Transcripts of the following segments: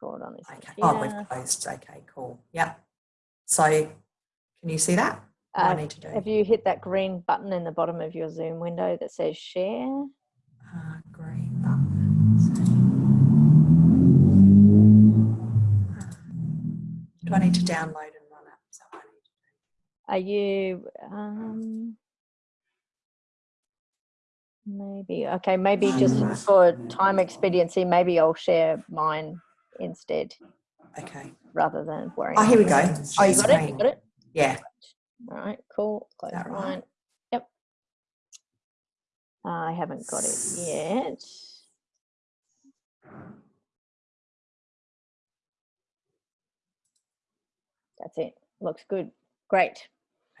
record on this Okay. Oh, we've closed. Okay, cool. Yeah. So can you see that? What do I Uh, need to do? Have you hit that green button in the bottom of your Zoom window that says share? Uh, green button. Do I need to download and run it? Is that I need to do? Are you, um, maybe, okay, maybe just for time expediency, maybe I'll share mine instead Okay. rather than worrying. Oh, here we go. Oh, you got it? You got it? Yeah. All right, cool. Close that right? Yep. I haven't got it yet. That's it. Looks good. Great.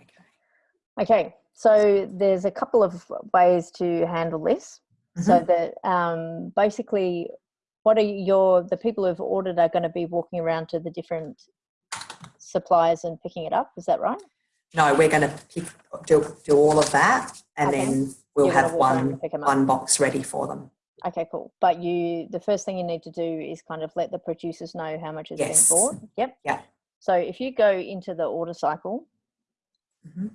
Okay. Okay, so there's a couple of ways to handle this. So Mhm. that um, basically, what are your the people who've ordered are going to be walking around to the different suppliers and picking it up? Is that right? No, we're going to pick, do, do all of that and Okay. then we'll You're have one, and pick 'em up. one box ready for them. Okay, cool. But you, the first thing you need to do is kind of let the producers know how much has Yes. been bought. Yep. Yeah. So if you go into the order cycle, Mhm.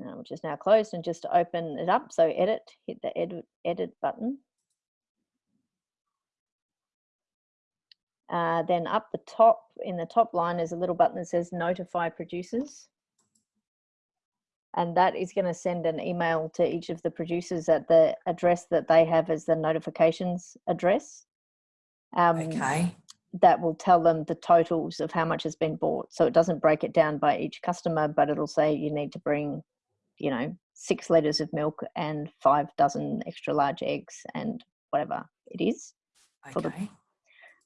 uh, which is now closed, and just open it up. So edit, hit the edit edit button. Uh, then up the top, in the top line, is a little button that says notify producers. And that is going to send an email to each of the producers at the address that they have as the notifications address. Um, Okay. that will tell them the totals of how much has been bought. So it doesn't break it down by each customer, but it'll say you need to bring, you know, six liters of milk and five dozen extra large eggs and whatever it is. for the- Okay.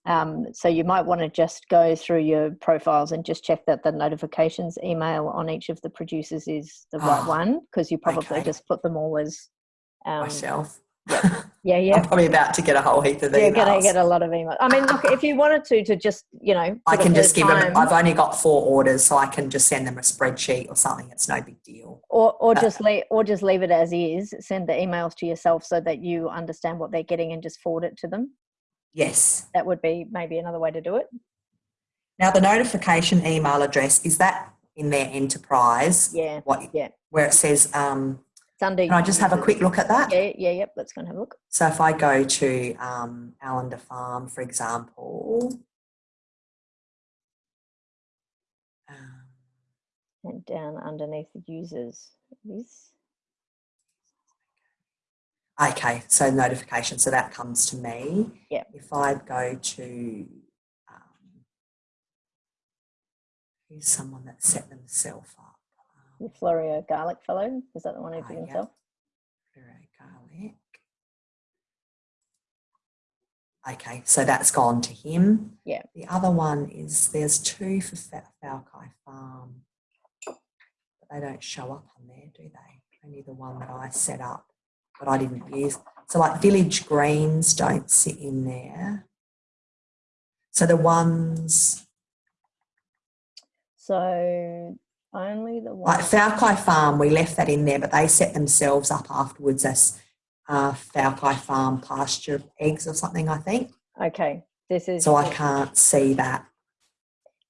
Um, so you might want to just go through your profiles and just check that the notifications email on each of the producers is the right Ah, one because you probably okay. just put them all as. Um, Myself. yeah, yeah. yeah. I'm probably about to get a whole heap of You're emails. gonna get a lot of emails. I mean, look, if you wanted to, to just you know, I can just give them, I've only got four orders, so I can just send them a spreadsheet or something. It's no big deal. or or Uh, just leave or just leave it as is send the emails to yourself so that you understand what they're getting and just forward it to them Yes. that would be maybe another way to do it Now, the notification email address, is that in their enterprise? yeah What, yeah. Where it says, um, it's under can I just have a quick look at that? yeah yeah yep let's go and have a look So if I go to um, Allender Farm, for example, um, and down underneath the users this okay, so notification, so that comes to me. Yeah. If I go to, um, who's someone that set themselves up? the Um, Fleurieu garlic fellow is that the one who did yeah. himself Fleurieu garlic. Okay, so that's gone to him. Yeah. The other one is there's two for Fa- Falkai Farm, but they don't show up on there, do they? Only the one that I set up, but I didn't use. So like Village Greens don't sit in there. So the ones so only the one like Falkai Farm, we left that in there, but they set themselves up afterwards as uh, Falkai Farm pasture eggs or something, I think. okay this is So I can't see that.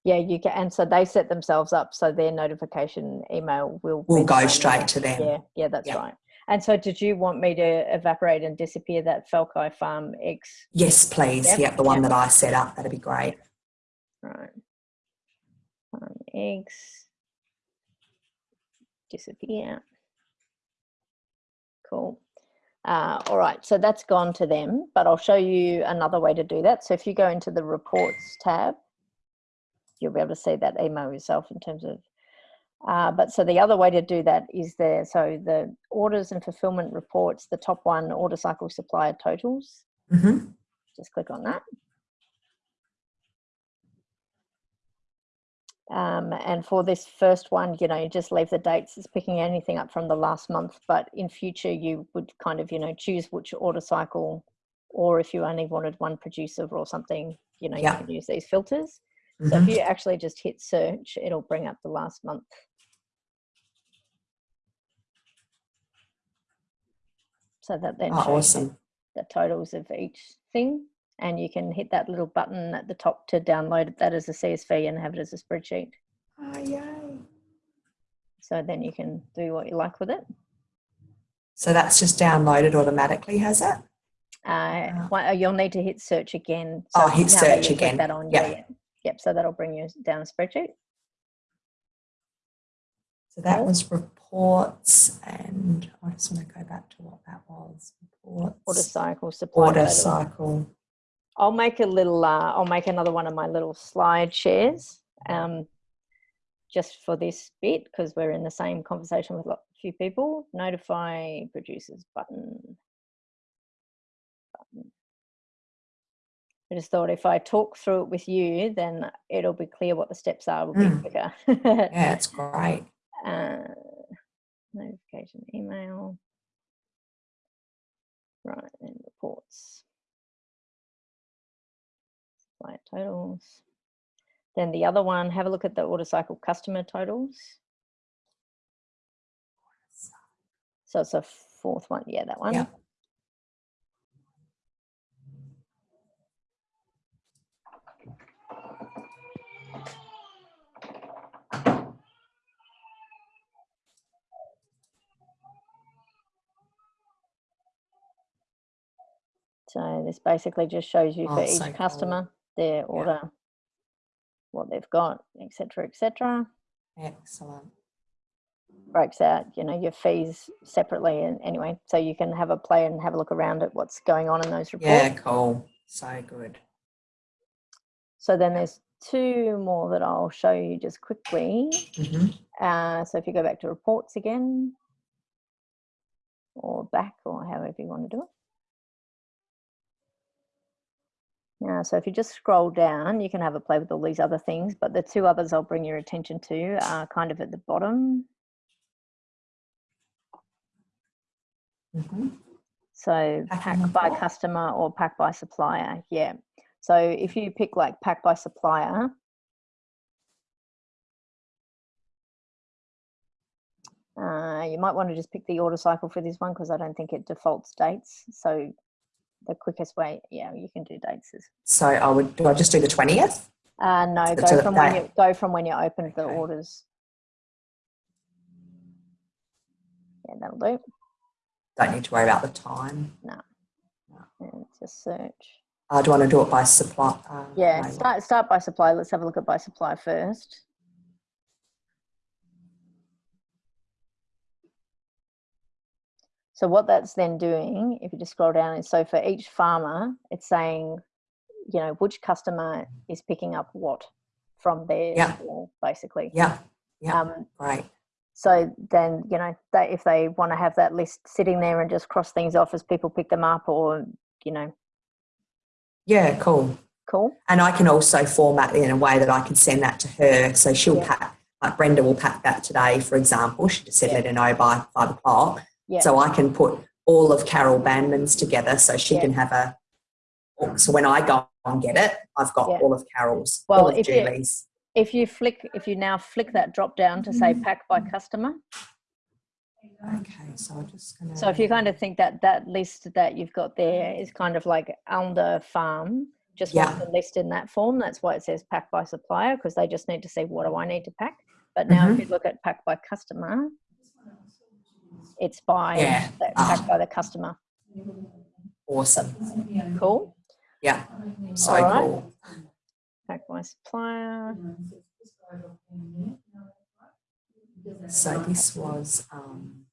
yeah you can and so they set themselves up so their notification email will Will go straight email. to them. Yeah, yeah, that's Yeah. right. And so, did you want me to evaporate and disappear that Falkai Farm eggs? Yes, please. Yep, Yep, the one yep. that I set up. That'd be great. Right. Farm eggs. Disappear. Cool. Uh, all right, so that's gone to them, but I'll show you another way to do that. So if you go into the reports tab, you'll be able to see that email yourself in terms of uh, but so the other way to do that is there. So the orders and fulfillment reports, the top one, order cycle supplier totals. hmm Just click on that. Um, and for this first one, you know, you just leave the dates. It's picking anything up from the last month, but in future you would kind of, you know, choose which order cycle, or if you only wanted one producer or something, you know, Yeah. you can use these filters. So hmm if you actually just hit search, it'll bring up the last month. So that then Oh, shows awesome. the totals of each thing. and you can hit that little button at the top to download that as a CSV and have it as a spreadsheet. Oh, yay. So then you can do what you like with it. So that's just downloaded automatically, has it? Uh, one- uh, you'll need to hit search again. Oh, hit search again. That on, yeah, yeah. Yep. So that'll bring you down a spreadsheet. So that was reports, and I just want to go back to what that was. Reports, Order cycle, supply. order cycle. I'll make a little. Uh, I'll make another one of my little slide shares, um, just for this bit because we're in the same conversation with a few people. Notify producers button. button. I just thought if I talk through it with you, then it'll be clear what the steps are. Will be Mm. quicker. Yeah, that's great. Uh, notification email. Right, and reports. Supplier totals. Then the other one, have a look at the order cycle customer totals. So it's a fourth one, yeah, that one. So this basically just shows you for Oh, each so cool. customer, their order, what they've got, etc., etc. Excellent. breaks out, you know, your fees separately. And anyway, so you can have a play and have a look around at what's going on in those reports. Yeah, cool. So good. So then there's two more that I'll show you just quickly. hmm Uh, so if you go back to reports again, or back, or however you want to do it. Now, so if you just scroll down, you can have a play with all these other things, but the two others I'll bring your attention to are kind of at the bottom. hmm So pack by customer or pack by supplier. Yeah. So if you pick like pack by supplier, uh, you might want to just pick the order cycle for this one because I don't think it defaults dates. So the quickest way, yeah, you can do dates. Is, So I would, do I just do the 20th? uh, no, So- go from when you go from when you opened the Okay. orders. Yeah, that'll do. Don't need to worry about the time. No, and just search. Uh, do I want to do it by supply? Uh, Yeah, start start by supply. Let's have a look at by supply first. So what that's then doing, if you just scroll down, is so for each farmer, it's saying, you know, which customer is picking up what from their Yeah. store, basically. Yeah, yeah. Um, great. so then, you know, they, if they want to have that list sitting there and just cross things off as people pick them up, or you know, Yeah, cool. cool. And I can also format it in a way that I can send that to her. So she'll Yeah. pack, like Brenda will pack that today, for example. She just said Yeah. let her know by five o'clock. So I can put all of Carol Bandman's together so she can have a. So when I go and get it, I've got all of Carol's, Well, all of if you- if you flick if you now flick that drop down to say pack by customer Okay, so I'm just going to. so if you kind of think that that list that you've got there is kind of like under farm just Yeah. want the list in that form that's why it says pack by supplier because they just need to see what do i need to pack but now Mm-hmm. if you look at pack by customer it's by Yeah. that Ah. by the customer Awesome. cool Yeah, so right. cool. pack by supplier So this was. Um,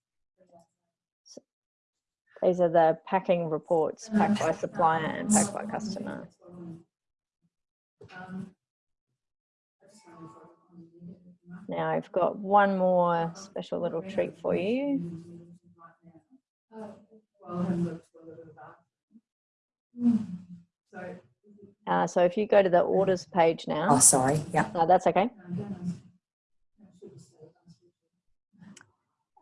these are the packing reports pack by supplier and pack by customer Now I've got one more special little treat for you. Uh, so if you go to the orders page now. oh, sorry. Yeah. no, that's okay.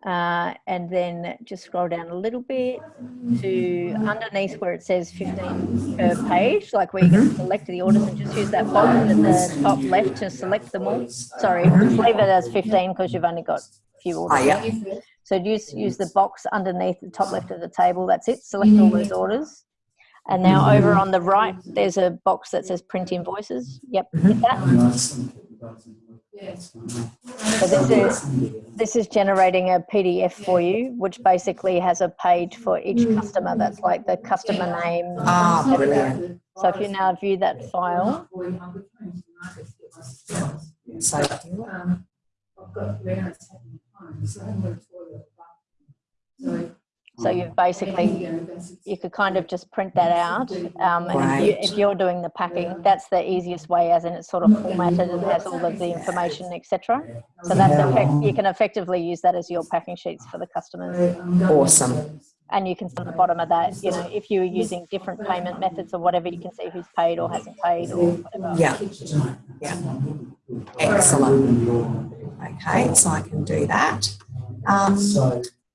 Uh, and then just scroll down a little bit to underneath where it says 15 per page, like where you can mm-hmm. select the orders and just use that box at the top left to select them all. Sorry, leave it as 15 because you've only got a few orders. Oh, yeah. So use use the box underneath the top left of the table. That's it. Select all those orders. And now over on the right, there's a box that says print invoices. Yep, hit that. Mm-hmm. So this is this is generating a PDF for you, which basically has a page for each customer. That's like the customer name. Ah, brilliant. So if you now view that file, So, I've got clearance at home, so I'm going to toilet. So. so you've basically you could kind of just print that out. Um, and if, Right. you, if you're doing the packing, that's the easiest way, as in it's sort of formatted and has all of the information, etc. So that's effect, you can effectively use that as your packing sheets for the customers. Awesome. And you can see at the bottom of that, you know, if you were using different payment methods or whatever, you can see who's paid or hasn't paid or whatever. yeah, yeah. Excellent. Okay, so I can do that. Um,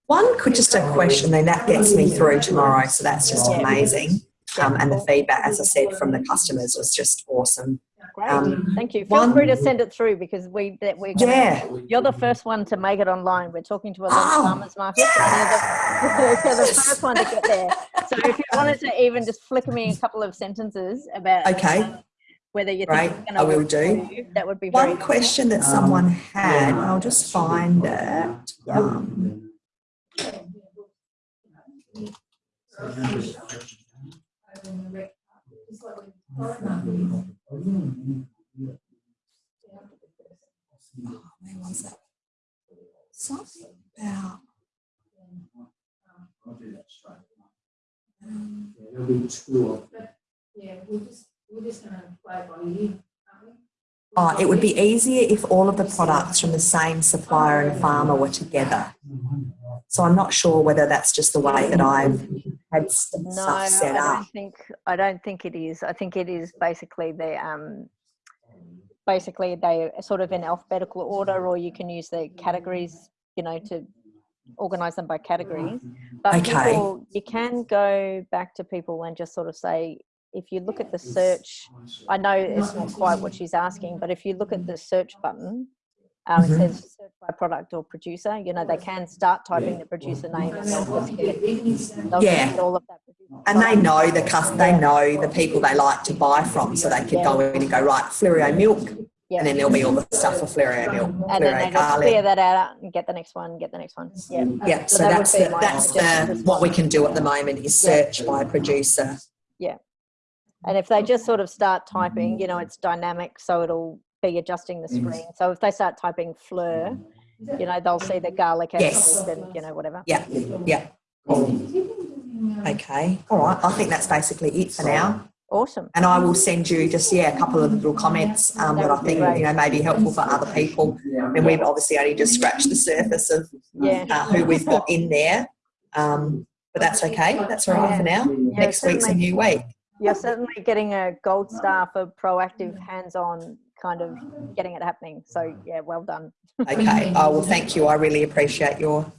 one could just a question, then that gets me through tomorrow. So that's just amazing. Um, and the feedback, as I said, from the customers was just awesome. Great, Um, thank you. Feel one- free to send it through because we that we're gonna, Yeah. you're the first one to make it online. We're talking to a lot Oh, of farmers markets. and You're the, you're the first one to get there. So if you wanted to even just flick me a couple of sentences about Okay. um, whether you think Right, it's gonna I will do. you, that would be very One question that someone had, and I'll just find it. That? Something about. Oh, it would be easier if all of the products from the same supplier and farmer were together. So I'm not sure whether that's just the way that I've had st- no, stuff I don't up. think I don't think it is. I think it is basically the um, basically they sort of in alphabetical order, or you can use the categories, you know, to organize them by categories. But Okay. people, you can go back to people and just sort of say, if you look at the search, I know it's not quite what she's asking, but if you look at the search button, um, Mhm. it says search by product or producer. You know, they can start typing the producer name and they'll just get, they'll Yeah. get all of that. producer And they know the cus- they know the people they like to buy from, so they could go in and go right Fleurieu milk, Yeah. and then there'll be all the stuff for Fleurieu milk, and then they just clear that out and get the next one, get the next one. Yeah. Yeah, so that that's the, that's the what we can do at the moment is search by producer. Yeah. And if they just sort of start typing, you know, it's dynamic, so it'll be adjusting the screen. So if they start typing fleur, you know, they'll see the garlic and Yes. and you know, whatever. Yeah, yeah. Okay, all right. I think that's basically it for now. Awesome. And I will send you just, yeah, a couple of little comments um, that I think, you know, may be helpful for other people. And we've obviously only just scratched the surface of Yeah. uh, who we've got in there. Um, but that's okay. That's all right for now. Next week's a new week. You're certainly getting a gold star for proactive, hands-on kind of getting it happening. So yeah, well done. Okay. Oh, well, thank you. I really appreciate your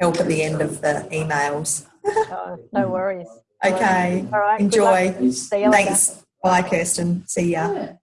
help at the end of the emails. Uh, no worries. Okay. All right. Enjoy. See you later. Thanks. Bye, Kirsten. See ya.